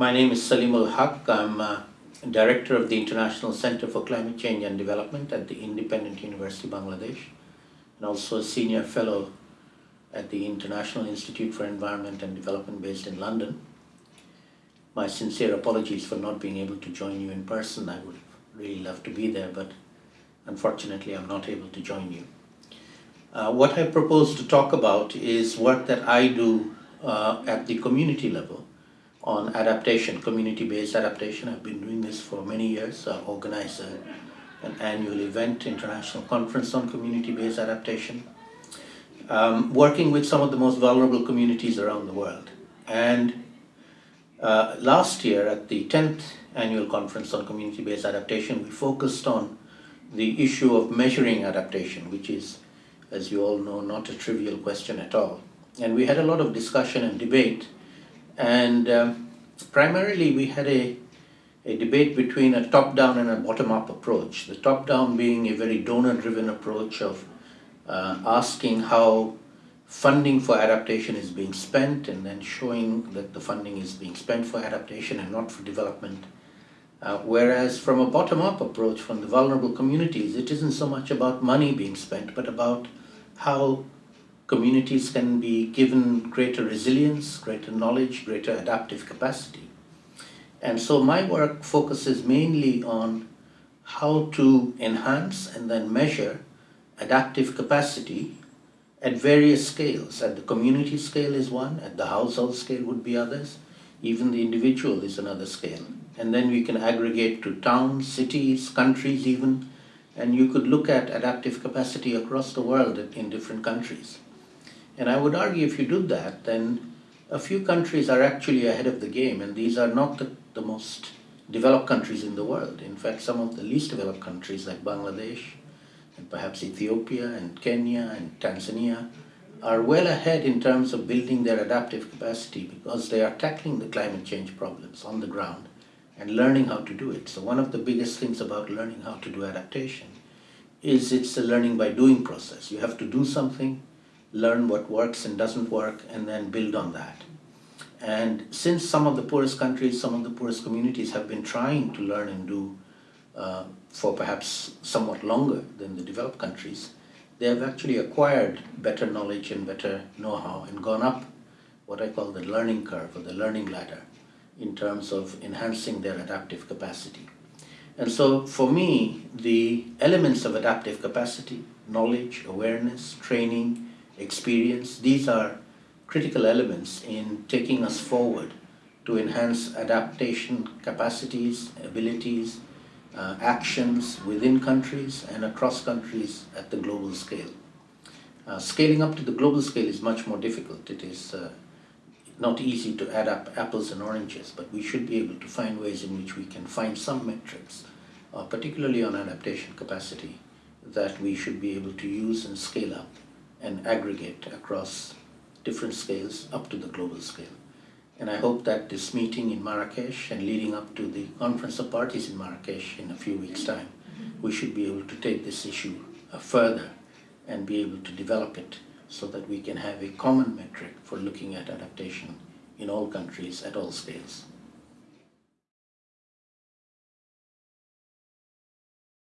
My name is Saleemul Huq. I'm uh, Director of the International Center for Climate Change and Development at the Independent University of Bangladesh and also a Senior Fellow at the International Institute for Environment and Development based in London. My sincere apologies for not being able to join you in person. I would really love to be there, but unfortunately I'm not able to join you. Uh, what I propose to talk about is work that I do uh, at the community level on adaptation, community-based adaptation. I've been doing this for many years. I organize a, an annual event, international conference on community-based adaptation, um, working with some of the most vulnerable communities around the world. And uh, last year at the 10th annual conference on community-based adaptation, we focused on the issue of measuring adaptation, which is, as you all know, not a trivial question at all. And we had a lot of discussion and debate and um, primarily we had a, a debate between a top-down and a bottom-up approach. The top-down being a very donor-driven approach of uh, asking how funding for adaptation is being spent and then showing that the funding is being spent for adaptation and not for development. Uh, whereas from a bottom-up approach from the vulnerable communities, it isn't so much about money being spent, but about how communities can be given greater resilience, greater knowledge, greater adaptive capacity. And so my work focuses mainly on how to enhance and then measure adaptive capacity at various scales. At the community scale is one, at the household scale would be others, even the individual is another scale. And then we can aggregate to towns, cities, countries even, and you could look at adaptive capacity across the world in different countries. And I would argue if you do that, then a few countries are actually ahead of the game, and these are not the, the most developed countries in the world. In fact, some of the least developed countries like Bangladesh, and perhaps Ethiopia, and Kenya, and Tanzania, are well ahead in terms of building their adaptive capacity because they are tackling the climate change problems on the ground and learning how to do it. So one of the biggest things about learning how to do adaptation is it's a learning by doing process. You have to do something, learn what works and doesn't work, and then build on that. And since some of the poorest countries, some of the poorest communities have been trying to learn and do uh, for perhaps somewhat longer than the developed countries, they have actually acquired better knowledge and better know-how and gone up what I call the learning curve or the learning ladder in terms of enhancing their adaptive capacity. And so for me, the elements of adaptive capacity, knowledge, awareness, training, experience. These are critical elements in taking us forward to enhance adaptation capacities, abilities, uh, actions within countries and across countries at the global scale. Uh, scaling up to the global scale is much more difficult. It is uh, not easy to add up apples and oranges, but we should be able to find ways in which we can find some metrics, uh, particularly on adaptation capacity, that we should be able to use and scale up and aggregate across different scales up to the global scale. And I hope that this meeting in Marrakesh and leading up to the Conference of Parties in Marrakesh in a few weeks' time, we should be able to take this issue uh, further and be able to develop it so that we can have a common metric for looking at adaptation in all countries at all scales.